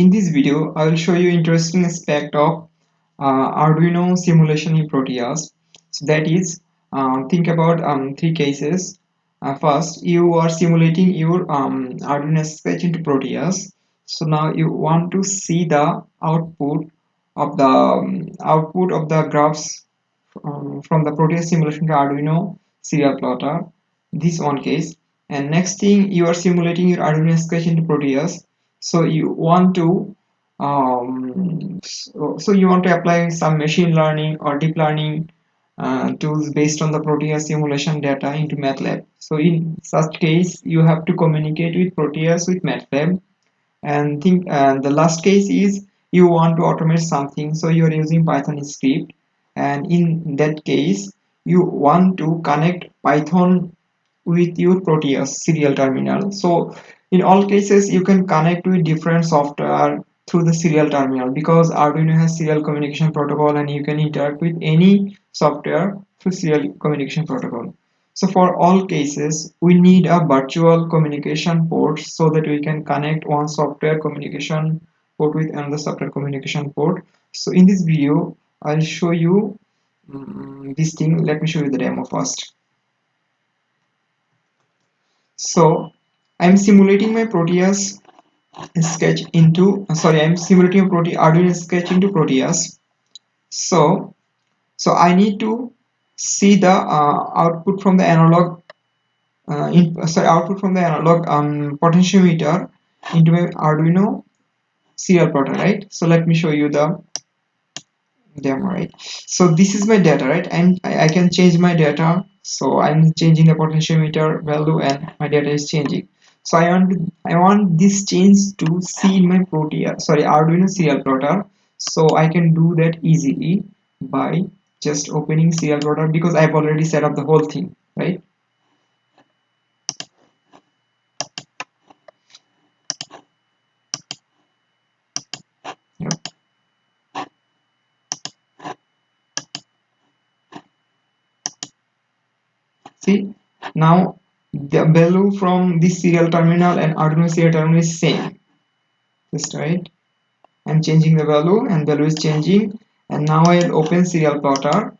In this video, I will show you interesting aspect of uh, Arduino simulation in Proteus. So that is, uh, think about um, three cases. Uh, first, you are simulating your um, Arduino sketch into Proteus. So now you want to see the output of the um, output of the graphs um, from the Proteus simulation to Arduino serial plotter. This one case. And next thing, you are simulating your Arduino sketch into Proteus so you want to um, so, so, you want to apply some machine learning or deep learning uh, tools based on the Proteus simulation data into MATLAB. So in such case, you have to communicate with Proteus with MATLAB. And think uh, the last case is you want to automate something, so you are using Python script. And in that case, you want to connect Python with your Proteus serial terminal. So in all cases, you can connect with different software through the serial terminal because Arduino has serial communication protocol and you can interact with any software through serial communication protocol. So for all cases, we need a virtual communication port so that we can connect one software communication port with another software communication port. So in this video, I'll show you um, this thing. Let me show you the demo first. So I'm simulating my Proteus sketch into sorry I'm simulating Prote Arduino sketch into Proteus. So so I need to see the uh, output from the analog uh, in, sorry output from the analog um, potentiometer into my Arduino serial plotter right? So let me show you the demo right? So this is my data right? And I, I can change my data. So I'm changing the potentiometer value and my data is changing so I want I want this change to see in my Proteus uh, sorry Arduino serial plotter so I can do that easily by just opening serial plotter because I've already set up the whole thing right? See now the value from this serial terminal and Arduino serial terminal is same. Just right. I'm changing the value and value is changing. And now I'll open serial plotter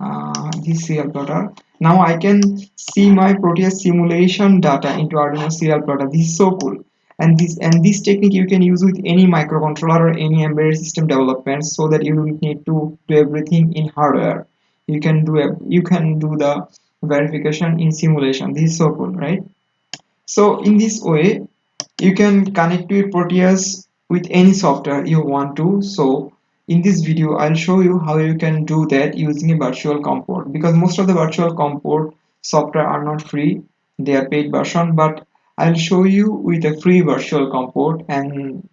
uh, this serial plotter now I can see my Proteus simulation data into Arduino serial plotter this is so cool. And this and this technique you can use with any microcontroller or any embedded system development so that you don't need to do everything in hardware. You can do you can do the verification in simulation. This is so cool right? So in this way you can connect your Proteus with any software you want to. So in this video I'll show you how you can do that using a virtual COM port because most of the virtual COM port software are not free. They are paid version but I'll show you with a free virtual COM port and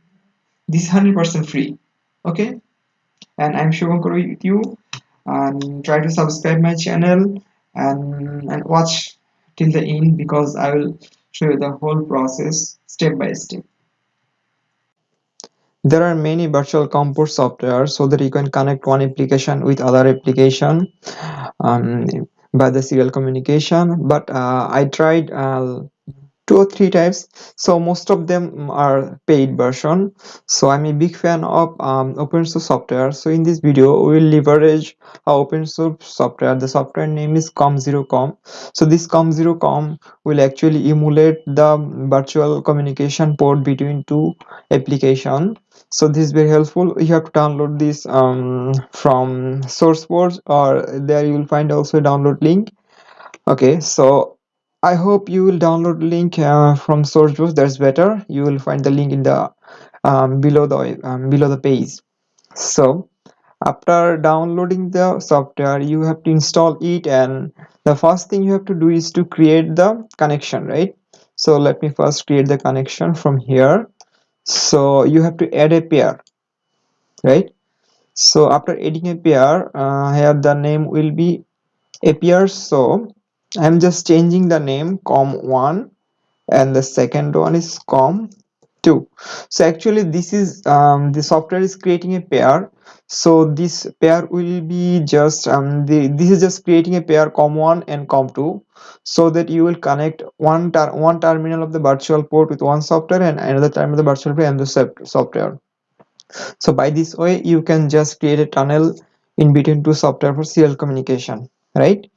this 100% free okay? And I'm Shubhankar with you and try to subscribe my channel and, and watch till the end because I will show you the whole process step by step. There are many virtual COM port software so that you can connect one application with other application um, by the serial communication but uh, I tried uh, two or three types. So most of them are paid version. So i'm a big fan of um, open source software. So in this video we will leverage our open source software. The software name is com0com so this com0com will actually emulate the virtual communication port between two application. So this is very helpful. You have to download this um, from sourceforge or there you will find also a download link. Okay so I hope you will download link uh, from SourceForge. That's better. You will find the link in the um, below the um, below the page. So after downloading the software, you have to install it, and the first thing you have to do is to create the connection, right? So let me first create the connection from here. So you have to add a pair, right? So after adding a pair, uh, here the name will be a pair. So I'm just changing the name com1 and the second one is com two. So actually this is um, the software is creating a pair. So this pair will be just um, the this is just creating a pair com1 and com2 so that you will connect one ter one terminal of the virtual port with one software and another terminal of the virtual port and the software. So by this way you can just create a tunnel in between two software for serial communication right?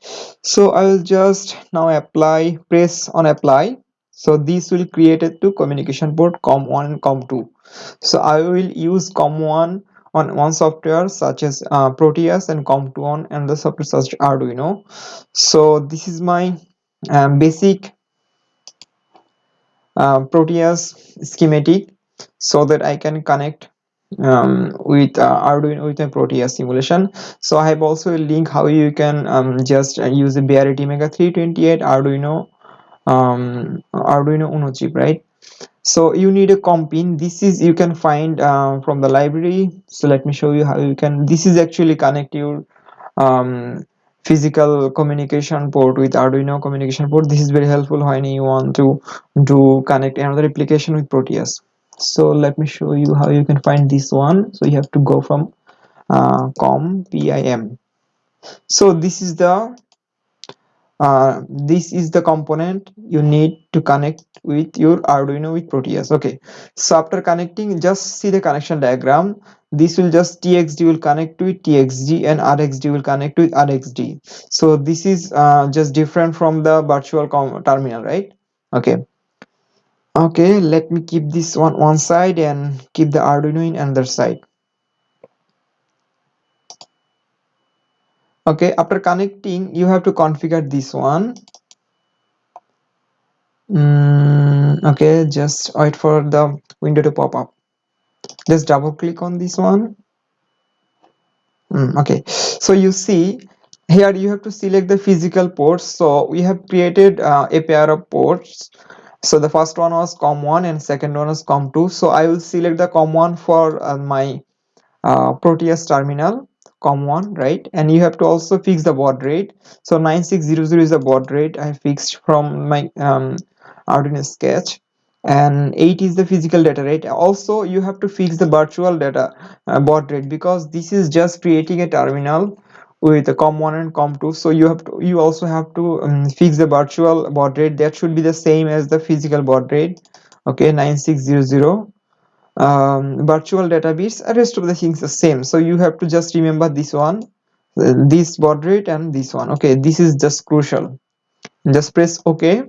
So i will just now apply press on apply. So this will create a two communication port com1 and com2 so i will use com1 on one software such as uh, proteus and com2 on and the software such as arduino. So this is my um, basic uh, proteus schematic so that i can connect um, with uh, Arduino with a Proteus simulation. So I have also a link how you can um, just uh, use the ATmega 328 Arduino um, Arduino Uno chip, right? So you need a COMPIM. This is you can find uh, from the library. So let me show you how you can. This is actually connect your um, physical communication port with Arduino communication port. This is very helpful when you want to do connect another application with Proteus so let me show you how you can find this one. So you have to go from uh, COMPIM so this is the uh, this is the component you need to connect with your Arduino with Proteus. Okay. So after connecting just see the connection diagram. This will just TXD will connect with TXD and RXD will connect with RXD so this is uh, just different from the virtual terminal right? Okay okay let me keep this one one side and keep the arduino in another side. Okay after connecting you have to configure this one. Mm, okay just wait for the window to pop up. Just double click on this one. Mm, okay. So you see here you have to select the physical ports. So we have created uh, a pair of ports so the first one was com1 and second one was com2 so i will select the com1 for uh, my uh, proteus terminal com1 right? And you have to also fix the baud rate. So 9600 is the baud rate i fixed from my um, arduino sketch. And 8 is the physical data rate. Also you have to fix the virtual data uh, baud rate because this is just creating a terminal with the com1 and com2 so you have to you also have to um, fix the virtual baud rate. That should be the same as the physical baud rate. Okay 9600 um, virtual data bits rest of the things the same. So you have to just remember this one uh, this baud rate and this one. Okay this is just crucial. Just press ok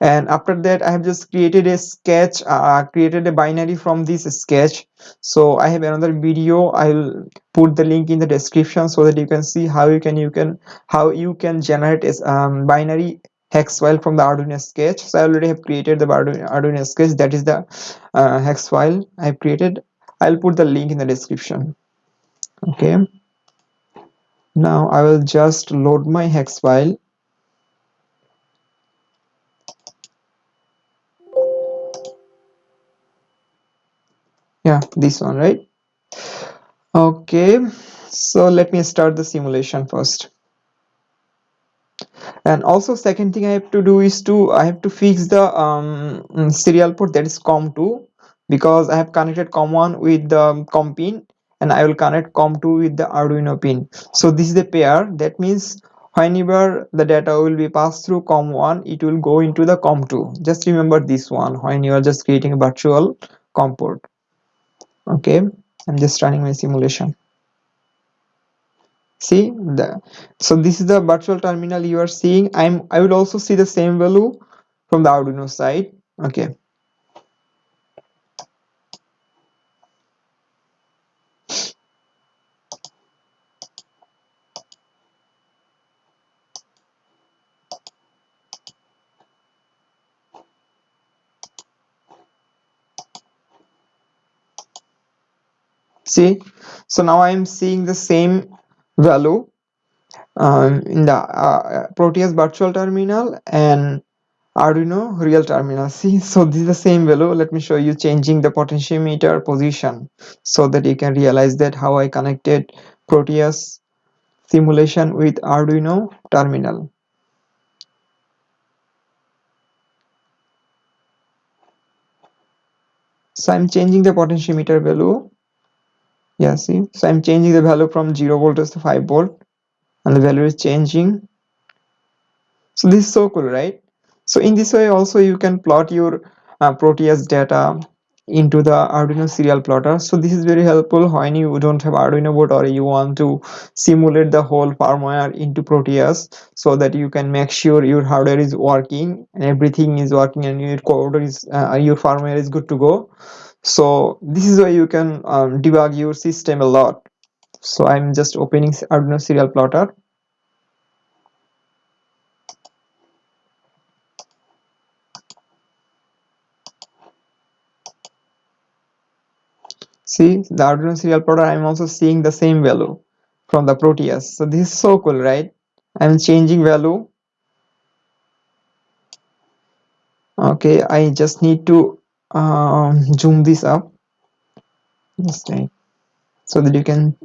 and after that i have just created a sketch uh, created a binary from this sketch. So i have another video. I'll put the link in the description so that you can see how you can you can how you can generate a um, binary hex file from the arduino sketch. So i already have created the arduino, arduino sketch. That is the uh, hex file i've created. I'll put the link in the description. Okay. Now i will just load my hex file yeah this one right? Okay so let me start the simulation first. And also second thing i have to do is to i have to fix the um, serial port that is com2 because i have connected com1 with the com pin and i will connect com2 with the arduino pin. So this is the pair. That means whenever the data will be passed through com1 it will go into the com2 just remember this one when you are just creating a virtual com port okay i'm just running my simulation. See the so this is the virtual terminal you are seeing. I'm i will also see the same value from the arduino side. Okay see. So now i am seeing the same value um, in the uh, proteus virtual terminal and arduino real terminal. See so this is the same value. Let me show you changing the potentiometer position so that you can realize that how i connected proteus simulation with arduino terminal. So i'm changing the potentiometer value yeah see? So i'm changing the value from 0 voltage to 5 volt and the value is changing. So this is so cool right? So in this way also you can plot your uh, proteus data into the arduino serial plotter. So this is very helpful when you don't have arduino board or you want to simulate the whole firmware into proteus so that you can make sure your hardware is working and everything is working and your code is uh, your firmware is good to go so this is why you can um, debug your system a lot. So i'm just opening arduino serial plotter. See the arduino serial plotter i'm also seeing the same value from the proteus. So this is so cool right? I'm changing value. Okay i just need to um, zoom this up. Right so that you can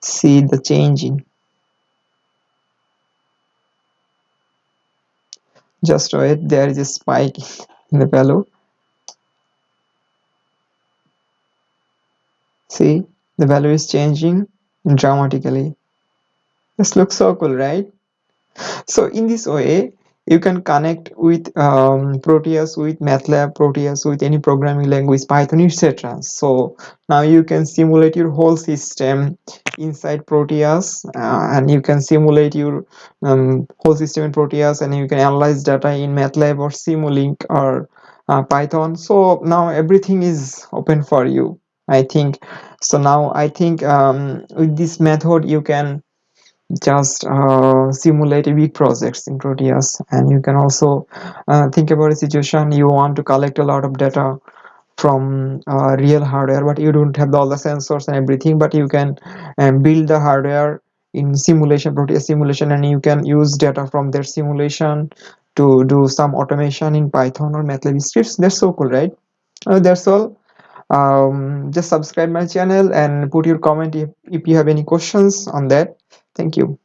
see the changing. Just wait there is a spike in the value. See? The value is changing dramatically. This looks so cool right? So in this way you can connect with um, proteus with matlab proteus with any programming language python etc so now you can simulate your whole system inside proteus uh, and you can simulate your um, whole system in proteus and you can analyze data in matlab or simulink or uh, python. So now everything is open for you i think. So now i think um, with this method you can just uh, simulate big projects in Proteus. And you can also uh, think about a situation you want to collect a lot of data from uh, real hardware but you don't have all the sensors and everything but you can um, build the hardware in simulation Proteus simulation and you can use data from their simulation to do some automation in Python or MATLAB scripts. That's so cool right? Uh, that's all. Um, just subscribe my channel and put your comment if, if you have any questions on that thank you